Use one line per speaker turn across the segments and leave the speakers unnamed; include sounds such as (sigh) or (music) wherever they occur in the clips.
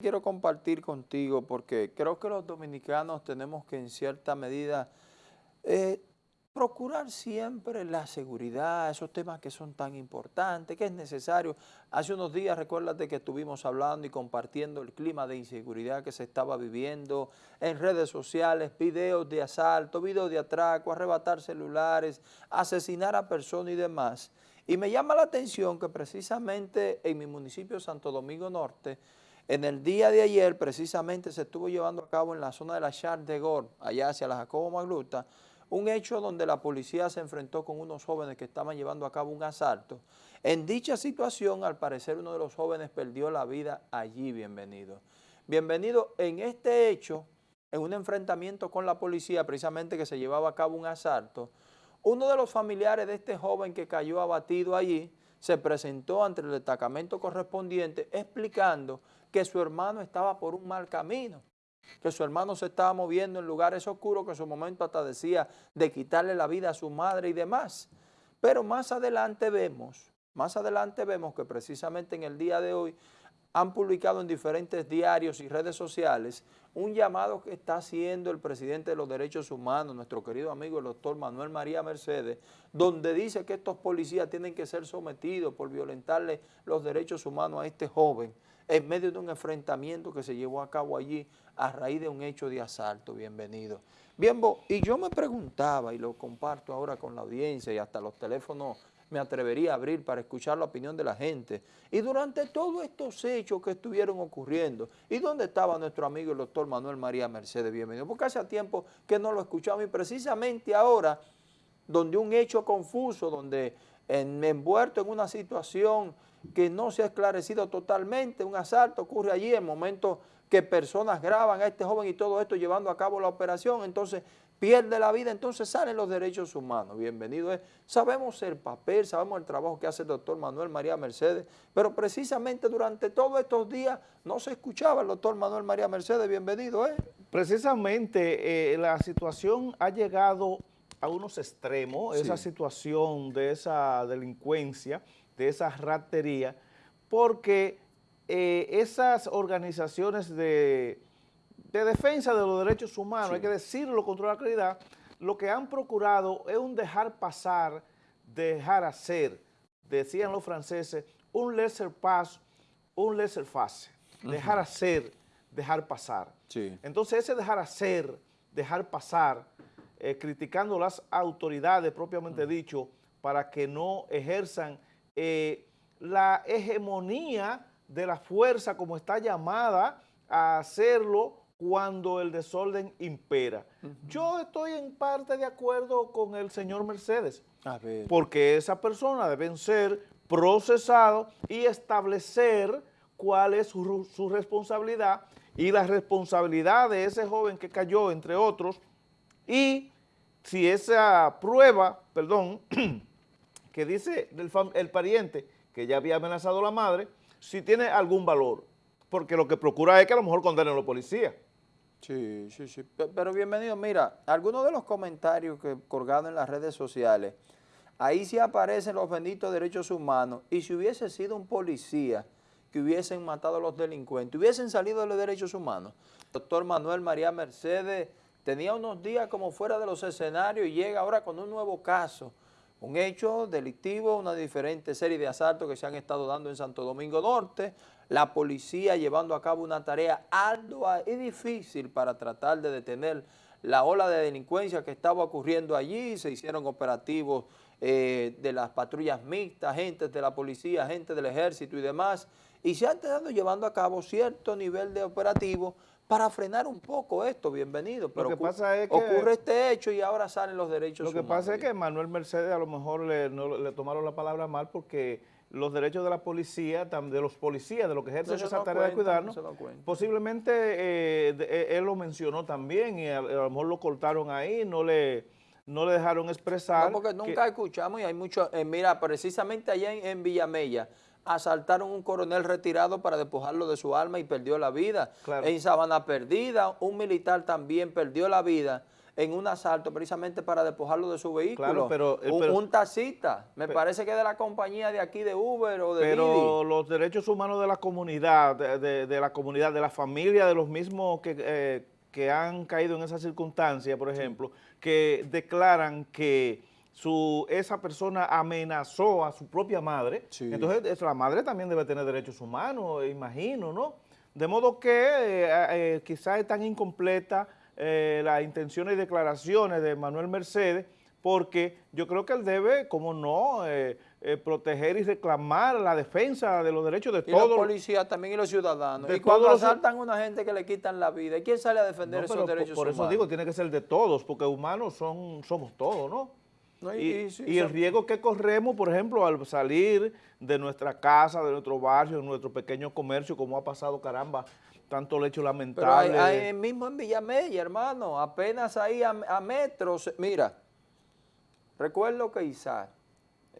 quiero compartir contigo porque creo que los dominicanos tenemos que en cierta medida eh, procurar siempre la seguridad, esos temas que son tan importantes, que es necesario. Hace unos días, recuérdate que estuvimos hablando y compartiendo el clima de inseguridad que se estaba viviendo en redes sociales, videos de asalto, videos de atraco, arrebatar celulares, asesinar a personas y demás. Y me llama la atención que precisamente en mi municipio Santo Domingo Norte, en el día de ayer, precisamente, se estuvo llevando a cabo en la zona de la Char de Gor, allá hacia la Jacobo Magluta, un hecho donde la policía se enfrentó con unos jóvenes que estaban llevando a cabo un asalto. En dicha situación, al parecer, uno de los jóvenes perdió la vida allí, bienvenido. Bienvenido en este hecho, en un enfrentamiento con la policía, precisamente que se llevaba a cabo un asalto, uno de los familiares de este joven que cayó abatido allí, se presentó ante el destacamento correspondiente explicando que su hermano estaba por un mal camino, que su hermano se estaba moviendo en lugares oscuros, que en su momento hasta decía de quitarle la vida a su madre y demás. Pero más adelante vemos, más adelante vemos que precisamente en el día de hoy han publicado en diferentes diarios y redes sociales un llamado que está haciendo el presidente de los derechos humanos, nuestro querido amigo el doctor Manuel María Mercedes, donde dice que estos policías tienen que ser sometidos por violentarle los derechos humanos a este joven en medio de un enfrentamiento que se llevó a cabo allí a raíz de un hecho de asalto. Bienvenido. Bien, y yo me preguntaba, y lo comparto ahora con la audiencia y hasta los teléfonos me atrevería a abrir para escuchar la opinión de la gente. Y durante todos estos hechos que estuvieron ocurriendo, ¿y dónde estaba nuestro amigo el doctor Manuel María Mercedes? Bienvenido, porque hace tiempo que no lo escuchamos y precisamente ahora, donde un hecho confuso, donde en, envuelto en una situación que no se ha esclarecido totalmente, un asalto ocurre allí en el momento que personas graban a este joven y todo esto llevando a cabo la operación, entonces pierde la vida, entonces salen los derechos humanos. Bienvenido es. Sabemos el papel, sabemos el trabajo que hace el doctor Manuel María Mercedes, pero precisamente durante todos estos días no se escuchaba el doctor Manuel María Mercedes. Bienvenido ¿eh?
Precisamente eh, la situación ha llegado a unos extremos, esa situación de esa delincuencia, de esa ratería, porque eh, esas organizaciones de, defensa de los derechos humanos, hay que decirlo con toda la claridad, lo que han procurado es un dejar pasar, dejar hacer, decían los franceses, un lesser pass, un lesser face, dejar hacer, dejar pasar. Entonces ese dejar hacer, dejar pasar, eh, criticando las autoridades propiamente dicho, para que no ejerzan eh, la hegemonía de la fuerza como está llamada a hacerlo cuando el desorden impera. Yo estoy en parte de acuerdo con el señor Mercedes, porque esa persona deben ser procesados y establecer cuál es su, su responsabilidad y la responsabilidad de ese joven que cayó, entre otros, y si esa prueba, perdón, (clears throat) que dice el, pariente que ya había amenazado a la madre, si tiene algún valor, porque lo que procura es que a lo mejor condenen a los policías.
Sí, sí, sí, pero bienvenido, mira, algunos de los comentarios que colgados en las redes sociales, ahí sí aparecen los benditos derechos humanos, y si hubiese sido un policía que hubiesen matado a los delincuentes, hubiesen salido de los derechos humanos. Doctor Manuel María Mercedes tenía unos días como fuera de los escenarios y llega ahora con un nuevo caso, un hecho delictivo, una diferente serie de asaltos que se han estado dando en Santo Domingo Norte, la policía llevando a cabo una tarea ardua y difícil para tratar de detener la ola de delincuencia que estaba ocurriendo allí, se hicieron operativos eh, de las patrullas mixtas, agentes de la policía, agentes del ejército y demás, y se han estado llevando a cabo cierto nivel de operativo para frenar un poco esto, bienvenido. Pero lo que pasa es que ocurre este hecho y ahora salen los derechos
humanos. Lo que pasa es que Manuel Mercedes a lo mejor le, le tomaron la palabra mal porque los derechos de la policía, de los policías, de lo que ejerce esa tarea de cuidarnos, posiblemente eh, eh, él lo mencionó también y a, lo mejor lo cortaron ahí, no le, no le dejaron expresar.
No, porque nunca escuchamos y hay mucho, eh, mira, precisamente allá en, en Villamella, asaltaron un coronel retirado para despojarlo de su alma y perdió la vida. En Sabana Perdida, un militar también perdió la vida en un asalto precisamente para despojarlo de su vehículo.
pero,
eh, un, taxista, me parece que de la compañía de aquí de Uber o de
Pero los derechos humanos de la comunidad, de, la comunidad, de la familia, de los mismos que, eh, que han caído en esa circunstancia, por ejemplo, que declaran que su, esa persona amenazó a su propia madre, entonces la madre también debe tener derechos humanos, imagino, ¿no? De modo que eh, quizás es tan incompleta eh, las intenciones y declaraciones de Manuel Mercedes, porque yo creo que él debe, como no, eh, eh, proteger y reclamar la defensa de los derechos de todos.
los policías también y los ciudadanos. y cuando asaltan a una gente que le quitan la vida, ¿quién sale a defender esos derechos
por, por eso digo, tiene que ser de todos, porque humanos son somos todos, ¿no? Y, y, el riesgo que corremos, por ejemplo, al salir de nuestra casa, de nuestro barrio, de nuestro pequeño comercio, como ha pasado, caramba, tanto lecho lamentable.
Pero hay, mismo en Villamella, hermano, apenas ahí a, metros. Mira, recuerdo que Isaac,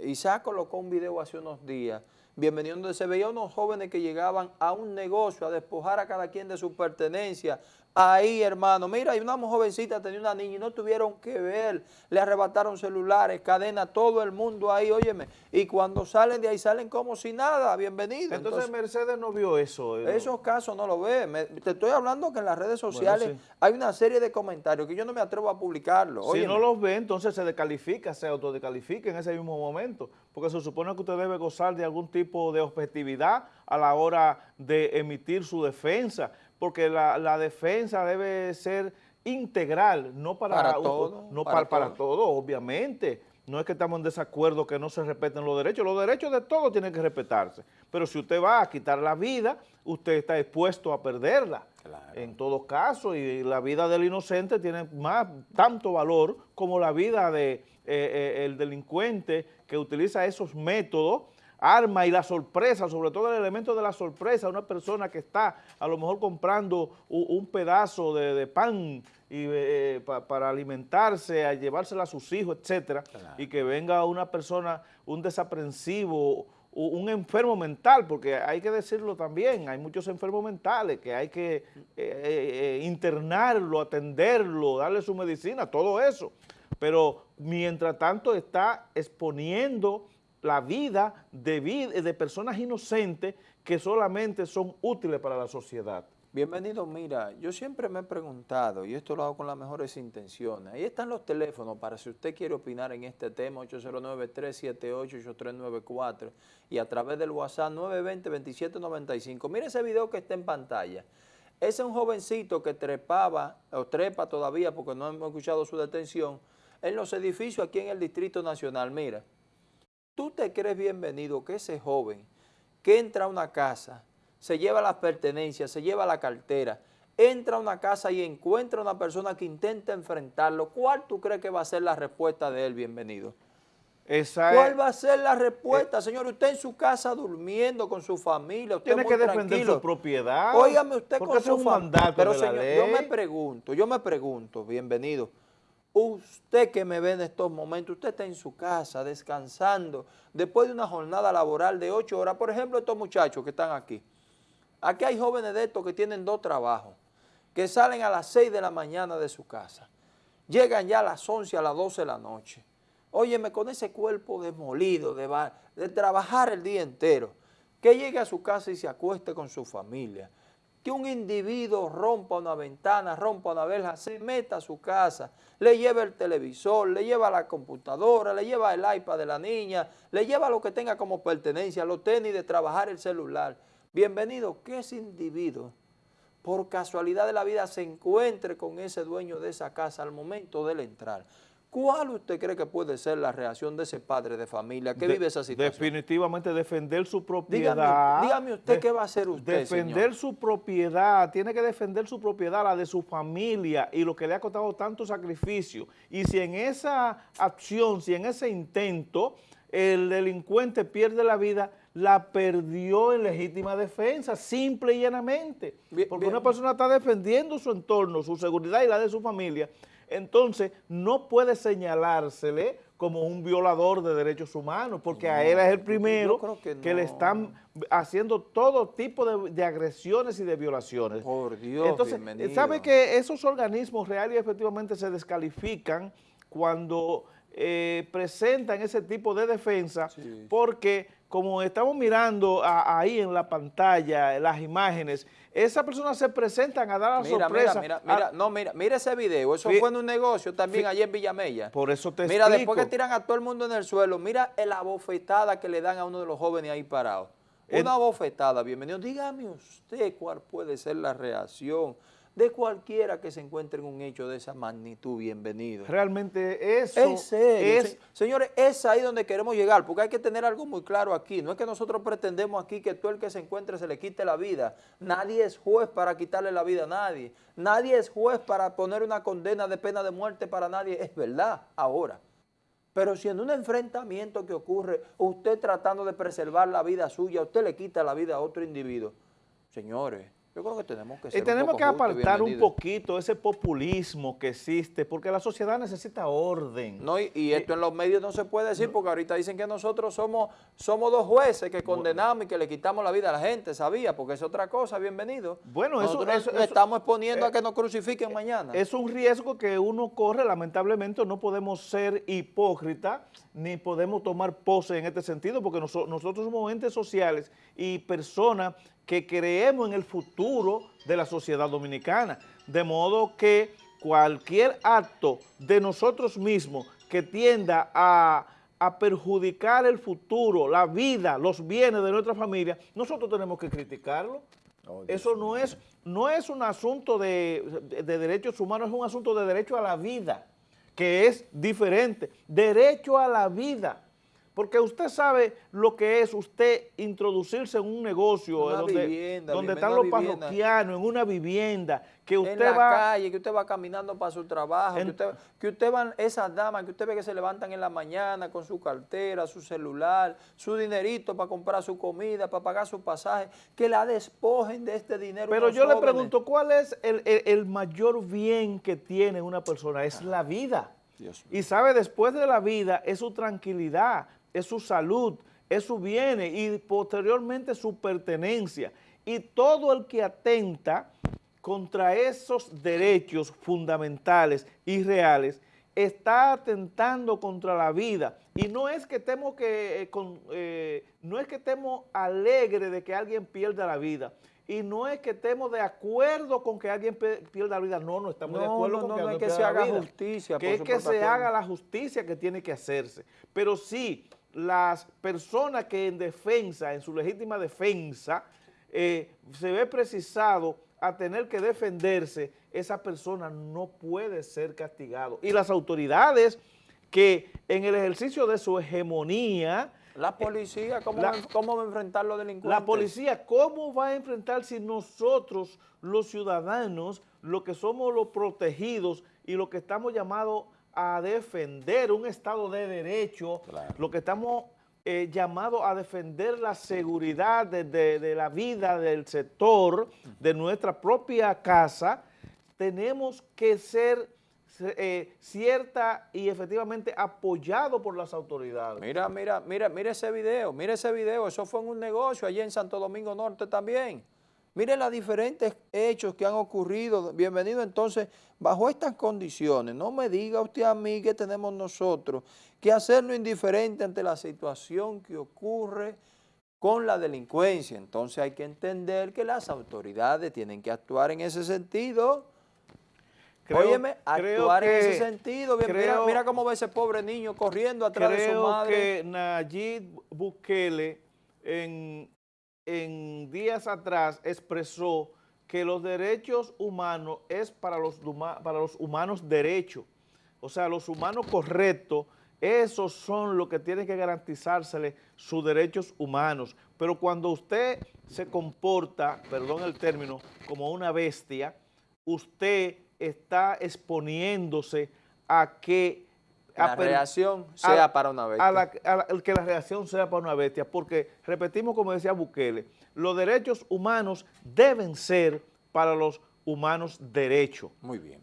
Isaac colocó un video hace unos días, bienvenido, donde se veía unos jóvenes que llegaban a un negocio a despojar a cada quien de su pertenencia, ahí, hermano. Mira, hay una jovencita, tenía una niña y no tuvieron que ver. Le arrebataron celulares, cadena, todo el mundo ahí, óyeme. Y cuando salen de ahí, salen como si nada, bienvenido.
Entonces, Mercedes no vio eso.
Eh, esos casos no lo ve. te estoy hablando que en las redes sociales hay una serie de comentarios que yo no me atrevo a publicarlo.
Si no los ve, entonces se descalifica, se autodecalifica en ese mismo momento. Porque se supone que usted debe gozar de algún tipo de objetividad a la hora de emitir su defensa porque la, defensa debe ser integral, no para, todo, no para, para, todo. obviamente. No es que estamos en desacuerdo que no se respeten los derechos, los derechos de todos tienen que respetarse, pero si usted va a quitar la vida, usted está expuesto a perderla. En todo caso, y la vida del inocente tiene más tanto valor como la vida del de, eh, eh, delincuente que utiliza esos métodos arma y la sorpresa, sobre todo el elemento de la sorpresa, una persona que está a lo mejor comprando un, pedazo de, pan y, eh, para alimentarse, a llevársela a sus hijos, etcétera, y que venga una persona, un desaprensivo, un enfermo mental, porque hay que decirlo también, hay muchos enfermos mentales que hay que eh, eh, internarlo, atenderlo, darle su medicina, todo eso. Pero mientras tanto está exponiendo la vida de, de personas inocentes que solamente son útiles para la sociedad.
Bienvenido, mira, yo siempre me he preguntado, y esto lo hago con las mejores intenciones, ahí están los teléfonos para si usted quiere opinar en este tema, 809-378-8394 y a través del WhatsApp 920-2795. Mire ese video que está en pantalla. Ese es un jovencito que trepaba, o trepa todavía porque no hemos escuchado su detención, en los edificios aquí en el Distrito Nacional, mira tú te crees bienvenido que ese joven que entra a una casa, se lleva las pertenencias, se lleva la cartera, entra a una casa y encuentra a una persona que intenta enfrentarlo, ¿cuál tú crees que va a ser la respuesta de él, bienvenido? ¿Cuál va a ser la respuesta, eh, señor? Usted en su casa durmiendo con su familia, usted
tiene que defender su propiedad.
Óigame usted con su familia. Pero señor, yo me pregunto, yo me pregunto, bienvenido, Usted que me ve en estos momentos, usted está en su casa descansando después de una jornada laboral de ocho horas. Por ejemplo, estos muchachos que están aquí. Aquí hay jóvenes de estos que tienen dos trabajos, que salen a las seis de la mañana de su casa. Llegan ya a las once, a las doce de la noche. Óyeme, con ese cuerpo demolido de, de trabajar el día entero, que llegue a su casa y se acueste con su familia que un individuo rompa una ventana, rompa una verja, se meta a su casa, le lleva el televisor, le lleva la computadora, le lleva el iPad de la niña, le lleva lo que tenga como pertenencia, los tenis de trabajar el celular. Bienvenido, que ese individuo, por casualidad de la vida, se encuentre con ese dueño de esa casa al momento de entrar. ¿Cuál usted cree que puede ser la reacción de ese padre de familia que vive esa situación?
Definitivamente defender su propiedad.
Dígame, usted qué va a hacer usted,
Defender su propiedad, tiene que defender su propiedad, la de su familia y lo que le ha costado tanto sacrificio. Y si en esa acción, si en ese intento el delincuente pierde la vida, la perdió en legítima defensa, simple y llanamente. Porque una persona está defendiendo su entorno, su seguridad y la de su familia, entonces no puede señalársele como un violador de derechos humanos, porque a él es el primero que, le están haciendo todo tipo de, agresiones y de violaciones.
Por Dios,
Entonces, ¿sabe que esos organismos reales y efectivamente se descalifican cuando eh, presentan ese tipo de defensa? Porque como estamos mirando ahí en la pantalla, las imágenes, esas personas se presentan a dar la sorpresa.
Mira, mira, no, mira, mira ese video, eso fue en un negocio también allí en Villamella.
Por eso te
Mira, después que tiran a todo el mundo en el suelo, mira la bofetada que le dan a uno de los jóvenes ahí parado. Una bofetada, bienvenido. Dígame usted cuál puede ser la reacción de cualquiera que se encuentre en un hecho de esa magnitud, bienvenido.
Realmente eso
es... señores, es ahí donde queremos llegar, porque hay que tener algo muy claro aquí. No es que nosotros pretendemos aquí que todo el que se encuentre se le quite la vida. Nadie es juez para quitarle la vida a nadie. Nadie es juez para poner una condena de pena de muerte para nadie. Es verdad, ahora. Pero si en un enfrentamiento que ocurre, usted tratando de preservar la vida suya, usted le quita la vida a otro individuo, señores, yo creo que tenemos que
ser Y tenemos que apartar un poquito ese populismo que existe, porque la sociedad necesita orden.
No, y, esto en los medios no se puede decir, porque ahorita dicen que nosotros somos, somos dos jueces que condenamos y que le quitamos la vida a la gente, ¿sabía? Porque es otra cosa, bienvenido.
Bueno, eso, eso,
estamos exponiendo a eh, que nos crucifiquen mañana.
Es un riesgo que uno corre, lamentablemente no podemos ser hipócritas, ni podemos tomar pose en este sentido, porque nosotros somos entes sociales y personas que creemos en el futuro de la sociedad dominicana, de modo que cualquier acto de nosotros mismos que tienda a, perjudicar el futuro, la vida, los bienes de nuestra familia, nosotros tenemos que criticarlo. Eso no es, no es un asunto de, de derechos humanos, es un asunto de derecho a la vida, que es diferente. Derecho a la vida. Porque usted sabe lo que es usted introducirse en un negocio donde, donde están los parroquianos, en una vivienda, que usted
en la
va...
calle, que usted va caminando para su trabajo, que, usted, que usted van, esas damas que usted ve que se levantan en la mañana con su cartera, su celular, su dinerito para comprar su comida, para pagar su pasaje, que la despojen de este dinero.
Pero yo le pregunto, ¿cuál es el, mayor bien que tiene una persona? Es la vida. y sabe, después de la vida es su tranquilidad, es su salud, es su bienes y posteriormente su pertenencia. Y todo el que atenta contra esos derechos fundamentales y reales está atentando contra la vida. Y no es que estemos, que, eh, eh, no es que estemos alegres de que alguien pierda la vida, y no es que estemos de acuerdo con que alguien pierda la vida, no, no estamos de acuerdo con que,
no es que se haga justicia.
Que es que se haga la justicia que tiene que hacerse. Pero sí, las personas que en defensa, en su legítima defensa, eh, se ve precisado a tener que defenderse, esa persona no puede ser castigado. Y las autoridades que en el ejercicio de su hegemonía...
La policía, ¿cómo, va, a enfrentar los delincuentes?
La policía, ¿cómo va a enfrentar si nosotros, los ciudadanos, los que somos los protegidos y los que estamos llamados a defender un Estado de Derecho, lo que estamos eh, llamados a defender la seguridad de, la vida del sector, de nuestra propia casa, tenemos que ser eh, cierta y efectivamente apoyado por las autoridades.
Mira, mira, mira, mira ese video, mira ese video, eso fue en un negocio allí en Santo Domingo Norte también. Miren los diferentes hechos que han ocurrido. Bienvenido entonces, bajo estas condiciones, no me diga usted a mí que tenemos nosotros que hacerlo indiferente ante la situación que ocurre con la delincuencia. Entonces hay que entender que las autoridades tienen que actuar en ese sentido. Óyeme, actuar en ese sentido. mira, cómo ve ese pobre niño corriendo atrás de su madre.
Creo que Nayib Bukele en en días atrás expresó que los derechos humanos es para los, para los humanos derechos. O sea, los humanos correctos, esos son los que tienen que garantizársele sus derechos humanos. Pero cuando usted se comporta, perdón el término, como una bestia, usted está exponiéndose a que
la reacción sea para una bestia.
que la reacción sea para una bestia, porque repetimos como decía Bukele, los derechos humanos deben ser para los humanos derechos.
Muy bien.